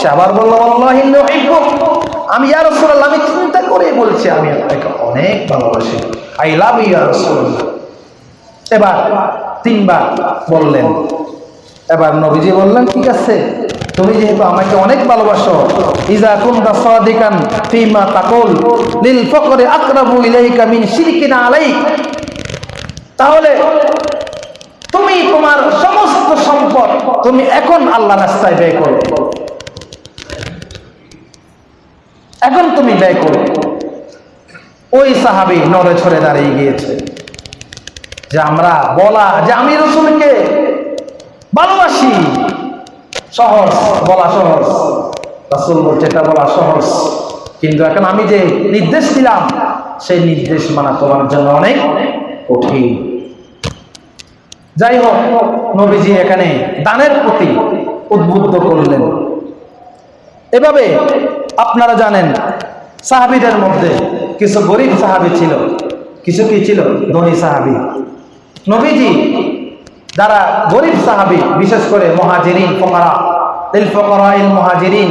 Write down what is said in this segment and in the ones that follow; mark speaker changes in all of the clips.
Speaker 1: সে আবার বলল। আমি, ইয়া রাসূলুল্লাহ, আমি চিন্তা করে বলছি, আমি আপনাকে অনেক ভালোবাসি। আই লাভ ইউ, ইয়া রাসূলুল্লাহ। এবার তিনবার বললেন। এবার নবীজি বললেন, ঠিক আছে, তুমি যেহেতু আমাকে অনেক ভালোবাসো, ইজা কুনতা সাদিকান ফিমা তাকুল, লিল ফকরি আকরাবু ইলাইকা মিন শিরকিনা আলাইক। তাহলে তুমি তোমার সমস্ত সম্পদ তুমি এখন আল্লাহ রাস্তায় ব্যয় করো। এখন তুমি ব্যয় করো। ওই সাহাবি নড়ে ছড়ে দাঁড়িয়ে গিয়েছে। যে আমরা বলা, যে আমি রসুলকে ভালোবাসি। সহজ, বলা সহজ। রাসুল বলছে, এটা বলা সহজ। কিন্তু এখন আমি যে নির্দেশ দিলাম, সেই নির্দেশ মানা তোমার জন্য অনেক কঠিন। যাই হোক, নবীজি এখানে দানের প্রতি উদ্বুদ্ধ করলেন। এভাবে আপনারা জানেন, সাহাবিদের মধ্যে কিছু গরিব সাহাবি ছিল, কিছু কি ছিল? ধনী সাহাবি। নবীজি যারা গরিব সাহাবি, বিশেষ করে মহাজিরিন, ফকরা ইল ফকরা, ইল মহাজিরিন,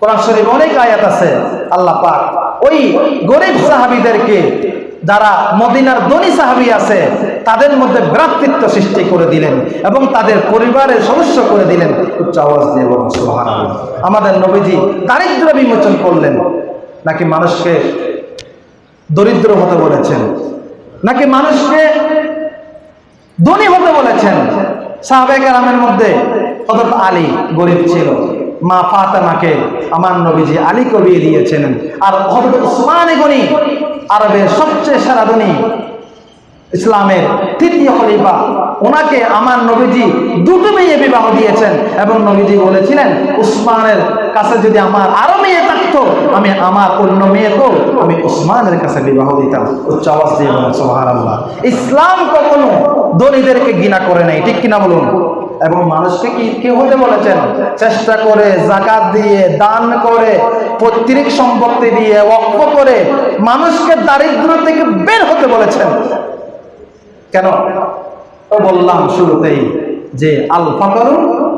Speaker 1: কোরআন শরীফ অনেক আয়াত আছে, আল্লাহ পাক। ওই গরিব সাহাবিদেরকে যারা মদিনার ধনী সাহাবি আছে, তাদের মধ্যে ভ্রাতৃত্ব সৃষ্টি করে দিলেন এবং তাদের পরিবারের সদস্য করে দিলেন। উচ্চ আওয়াজ দিয়ে বলুন, সুবহানাল্লাহ। আমাদের নবীজি দারিদ্র বিমোচন করলেন, নাকি মানুষকে দরিদ্র হতে বলেছেন? নাকি মানুষকে ধনী হতে বলেছেন? সাহাবেক রামের মধ্যে হজরত আলী গরিব ছিল। মা ফাতেমাকে আমার নবীজি আলী কবিয়ে দিয়েছেন আর উসমানে গনি আরবের সবচেয়ে সেরা ধনী ইসলামের তৃতীয় খলিফা। ওনাকে আমার নবীজি দুটো মেয়ে বিবাহ দিয়েছেন এবং নবীজি বলেছিলেন, উসমানের কাছে যদি আমার আরও মেয়ে থাকতো, আমি আমার অন্য মেয়েকেও আমি উসমানের কাছে বিবাহ দিতাম। উচ্চ আওয়াজ দিয়ে বলেন ইসলাম কখনো ধনীদেরকে ঘৃণা করে নাই, ঠিক কিনা বলুন? এবং মানুষকে কি কি হতে বলেছেন? চেষ্টা করে, জাকাত দিয়ে, দান করে, পৈতৃক সম্পত্তি দিয়ে অক্ষ করে মানুষকে দারিদ্র থেকে বের হতে বলেছেন। কেন? বললাম শুরুতেই যে আল ফাকরু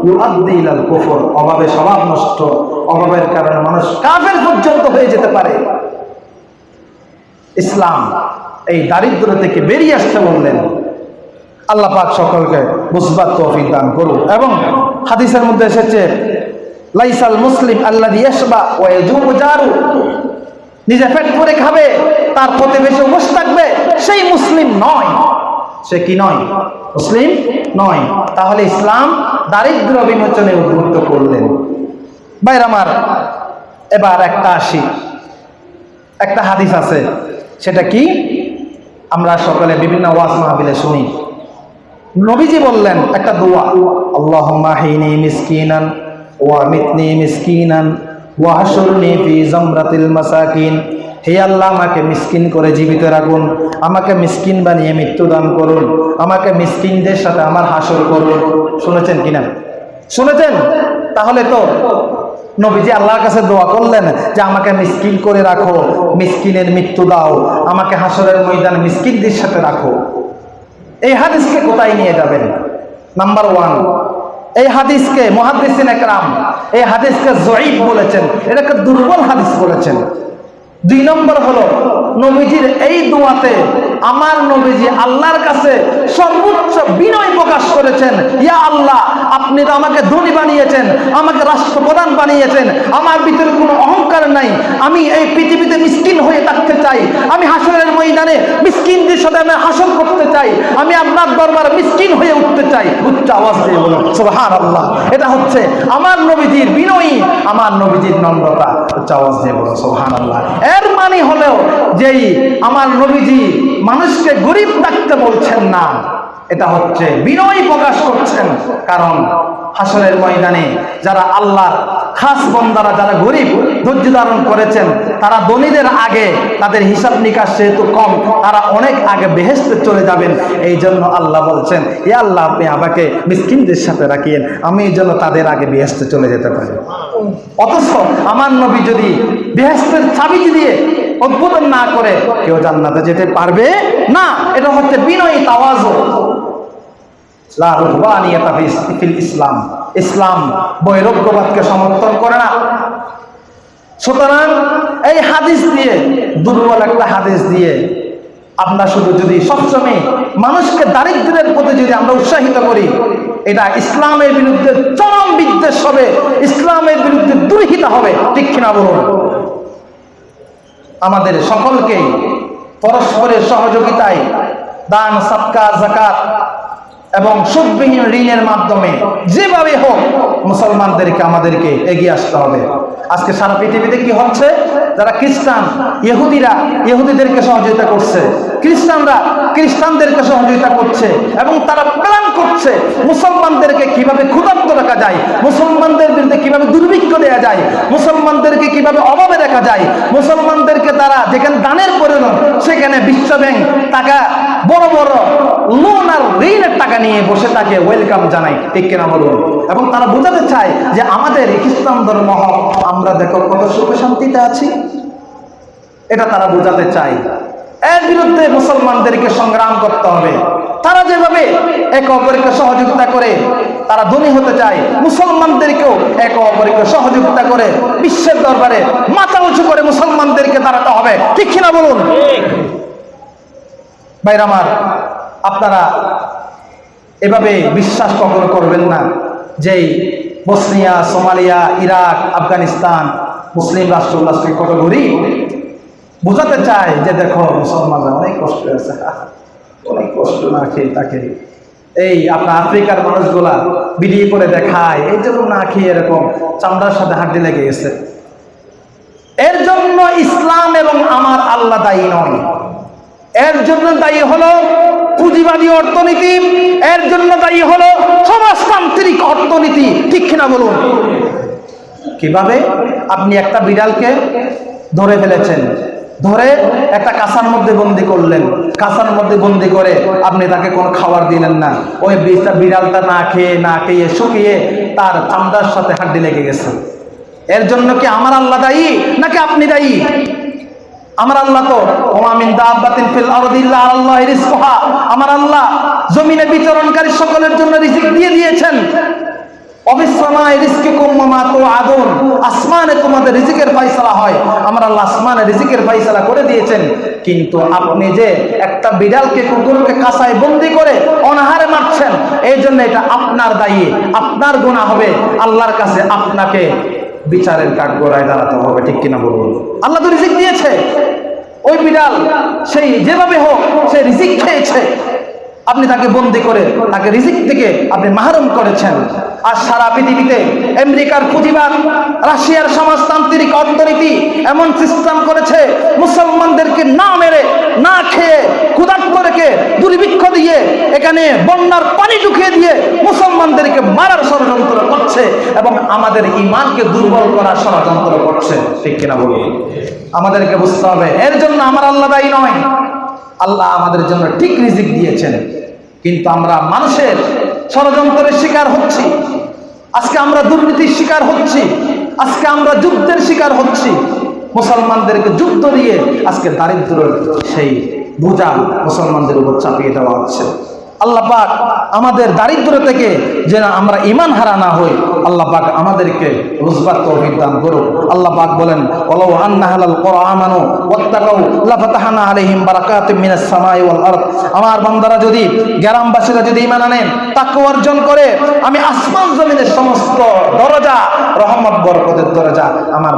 Speaker 1: ইউআদ্দিল আল কুফর, অভাবে স্বভাব নষ্ট, অভাবের কারণে মানুষ কাফের পর্যন্ত হয়ে যেতে পারে। ইসলাম এই দারিদ্র থেকে বেরিয়ে আসতে বললেন। আল্লাহ পাক সকলকে বুঝবার তৌফিক দান করুন এবং হাদিসের মধ্যে এসেছে, লাইসাল মুসলিম আল্লাহ ইয়াসবা ওয়া ইয়াজুবু জারু। নিজে পেট করে খাবে, তার প্রতিবেশী বসে থাকবে, সেই মুসলিম নয়। সে কি নয়? মুসলিম নয়। তাহলে ইসলাম দারিদ্র বিমোচনে উদ্বুদ্ধ করলেন। বাইর আমার, এবার একটা আসি। একটা হাদিস আছে, সেটা কি? আমরা সকলে বিভিন্ন ওয়াজ মাহবিলে শুনি। নবীজি বললেন, একটা দোয়া। আল্লাহ মাহিনী মিসকিনান ওয়া মিতনি মিসকিনান ওয়া হাসুরনি ফি জামরাতিল মাসাকিন। হে আল্লাহ, আমাকে মিসকিন করে জীবিত রাখুন, আমাকে মিসকিন বানিয়ে মৃত্যু দান করুন, আমাকে মিসকিনদের সাথে আমার হাসর করুন। শুনেছেন কিনা শুনেছেন? তাহলে তো নবীজি আল্লাহর কাছে দোয়া করলেন যে, আমাকে মিসকিন করে রাখো, মিসকিনের মৃত্যু দাও, আমাকে হাসরের ময়দানে মিসকিনদের সাথে রাখো। এই হাদিসকে কোথায় নিয়ে যাবেন? নাম্বার ওয়ান এই হাদিসকে মহাদিসিন একরাম, এই হাদিসকে জয়ীব বলেছেন এটাকে দুর্বল হাদিস বলেছেন। দুই নম্বর হলো, নবীজির এই দোয়াতে আমার নবীজি আল্লাহর কাছে সর্বোচ্চ বিনয় প্রকাশ করেছেন, ইয়া আল্লাহ আপনি তো আমাকে ধনী বানিয়েছেন, আমাকে রাষ্ট্রপ্রধান বানিয়েছেন, আমার ভিতরে কোনো অহংকার নাই। আমি এই পৃথিবীতে মিসকিন হয়ে থাকতে চাই। আমি হাসরের ময়দানে মিসকিনদের সাথে আমি হাসল করতে চাই। আমি আপনার দরবার মিসকিন হয়ে উঠতে চাই। উচ্চ আওয়াজ দিয়ে বলুন সুবহান আল্লাহ এটা হচ্ছে আমার নবীজির বিনয়ী, আমার নবীজির নম্রতা। উচ্চ আওয়াজ দিয়ে বলুন সুবহান আল্লাহ এর মানে হলেও যেই আমার নবীজি মানুষকে গরিব থাকতে বলছেন না। এটা হচ্ছে বিনয় প্রকাশ করছেন। কারণ হাসরের ময়দানে যারা আল্লাহর খাস বন্দারা, যারা গরিব, ধৈর্য ধারণ করেছেন, তারা ধনীদের আগে তাদের হিসাব নিকাশ যেহেতু কম, তারা অনেক আগে বেহেস্তে চলে যাবেন। এই জন্য আল্লাহ বলছেন, এ আল্লাহ, আপনি আমাকে মিসকিনদের সাথে রাখিয়েন। আমি এই জন্য তাদের আগে বেহেস্তে চলে যেতে পারি। অথচ আমার নবী যদি বেহেস্তের চাবি দিয়ে উদ্বোধন না করে, কেউ জান্নাতে যেতে পারবে না। এটা হচ্ছে বিনয়ী তাওয়াজ লা রুহবানিয়াতা ফি- ফিল ইসলাম। ইসলাম বৈরজ্ঞবাদকে সমর্থন করে না। সুতরাং এই হাদিস দিয়ে, দুর্বল একটা হাদিস দিয়ে আপনার শুধু যদি সবসময় মানুষকে দারিদ্র্যের প্রতি যদি আমরা উৎসাহিত করি, এটা ইসলামের বিরুদ্ধে চরম বিদ্বেষ হবে, ইসলামের বিরুদ্ধে দুর্হিতা হবে। ঠিক বলুন? আমাদের সকলকে পরস্পরের সহযোগিতায় দান সৎকা জাকাত এবং সুদবিহীন ঋণের মাধ্যমে যেভাবে হোক মুসলমানদেরকে আমাদেরকে এগিয়ে আসতে হবে। আজকে সারা পৃথিবীতে কি হচ্ছে? যারা খ্রিস্টান, ইহুদিরা ইহুদিদেরকে সহযোগিতা করছে, খ্রিস্টানরা খ্রিস্টানদেরকে সহযোগিতা করছে এবং তারা প্ল্যান করছে মুসলমানদেরকে কীভাবে ক্ষুধার্ত রাখা যায়, মুসলমানদের বিরুদ্ধে কীভাবে দুর্ভিক্ষ দেওয়া যায়, মুসলমানদেরকে কীভাবে অভাবে রাখা যায়, মুসলমানদেরকে তারা যেখানে দানের প্রয়োজন, সেখানে বিশ্ব ব্যাংক টাকা, বড় বড় লোন আর ঋণের টাকা নিয়ে বসে তাকে ওয়েলকাম জানায়। ঠিক কিনা বলুন? এবং তারা বোঝাতে চায় যে আমাদের খ্রিস্টান ধর্ম হক আমরা দেখো কত সুখে শান্তিতে আছি। এটা তারা বোঝাতে চায়। এর বিরুদ্ধে মুসলমানদেরকে সংগ্রাম করতে হবে। তারা যেভাবে একে অপরকে সহযোগিতা করে, তারা ধনী হতে চায়। মুসলমানদেরকেও একে অপরকে সহযোগিতা করে, বিশ্বের দরবারে মাথা উঁচু করে মুসলমানদেরকে দাঁড়াতে হবে। ঠিক কিনা বলুন? ভাইর আমার, আপনারা এভাবে বিশ্বাস কখনো করবেন না যেই বসনিয়া, সোমালিয়া, ইরাক, আফগানিস্তান, মুসলিম রাষ্ট্রগুলো কত গরিব বোঝাতে চায় যে দেখো, মুসলমানরা অনেক কষ্ট আছে অনেক কষ্ট না খেয়ে তাকে। এই আপনার আফ্রিকার মানুষগুলা ভিডিও করে দেখায়, এই জন্য না খেয়ে এরকম চামড়ার সাথে হাড্ডি লেগে গেছে। এর জন্য ইসলাম এবং আমার আল্লাহ দায়ী নয়। এর জন্য দায়ী হলো পুঁজিবাদী অর্থনীতি, এর জন্য দায়ী হলো সমাজতান্ত্রিক অর্থনীতি। ঠিক কিনা বলুন? কীভাবে? আপনি একটা বিড়ালকে ধরে ফেলেছেন। ধরে একটা কাঁসার মধ্যে বন্দি করলেন। কাঁসার মধ্যে বন্দি করে আপনি তাকে কোনো খাবার দিলেন না। ওই বিড়টা বিড়ালটা না খেয়ে না খেয়ে, শুকিয়ে তার চামড়ার সাথে হাড্ডি লেগে গেছে। এর জন্য কি আমার আল্লাহ দায়ী, নাকি আপনি দায়ী? আমার আল্লাহ তো ওমামিন দাব্বাতিন ফিল আরদি ইল্লা আল্লাহ রিজকুহা। আমার আল্লাহ জমিনে বিচরণকারী সকলের জন্য রিজিক দিয়ে দিয়েছেন। অবিসমায় রিজকিকুম ওয়া তুআদুন আসমানে তোমাদের রিজিকের ফয়সালা হয়। আমার আল্লাহ আসমানে রিজিকের ফয়সালা করে দিয়েছেন। কিন্তু আপনি যে একটা বিড়ালকে, কুকুরকে কাঁসায় বন্দি করে অনাহারে মারছেন, এই জন্য এটা আপনার দায়ী, আপনার গুনাহ হবে। আল্লাহর কাছে আপনাকে বিচারের কাঠগড়ায় দাঁড়াতে হবে, ঠিক কিনা বলুন? আল্লাহ তো রিজিক দিয়েছে। ওই বিড়াল, সেই যেভাবে হোক, সে রিজিক খেয়েছে। আপনি তাকে বন্দি করে, তাকে রিজিক থেকে আপনি মাহরুম করেছেন। আর সারা পৃথিবীতে আমেরিকার পুঁজিবাদ রাশিয়ার সমাজতান্ত্রিক অর্থনীতি এমন সিস্টেম করেছে, মুসলমানদেরকে না মেরে, না খেয়ে, ক্ষুধার্ত রেখে, দুর্ভিক্ষ দিয়ে, এখানে বন্যার পানি ঢুকিয়ে দিয়ে মুসলমানদেরকে মারার ষড়যন্ত্র করছে এবং আমাদের ইমানকে দুর্বল করার ষড়যন্ত্র করছে। ঠিক কিনা বলুন? আমাদেরকে বুঝতে হবে, এর জন্য আমার আল্লাহ দায়ী নয়। আল্লাহ আমাদের জন্য ঠিক রিজিক দিয়েছেন। কিন্তু আমরা মানুষের ষড়যন্ত্রের শিকার হচ্ছি। আজকে আমরা দুর্নীতির শিকার হচ্ছি। আজকে আমরা যুদ্ধের শিকার হচ্ছি। মুসলমানদেরকে যুদ্ধ দিয়ে আজকে দারিদ্রের সেই বোঝা মুসলমানদের উপর চাপিয়ে দেওয়া হচ্ছে। আল্লাহ পাক আমাদের দারিদ্র থেকে যেন আমরা ইমান হারা না হই, আল্লাহ পাক আমাদেরকে রুজবার তৌফিক দান করুক। আল্লাহ পাক বলেন, ওয়ালাউ আন্না হালাল কুরআমানু ওয়াত্তাকাউ, লাফাতাহানা আলাইহিম বারাকাতিম মিনাস সামাই আমার বান্দারা যদি, গ্রামবাসীরা যদি ইমান আনেন তাকওয়া অর্জন করে, আমি আসমান জমিনের সমস্ত দরজা, রহমত, বরকতের দরজা আমার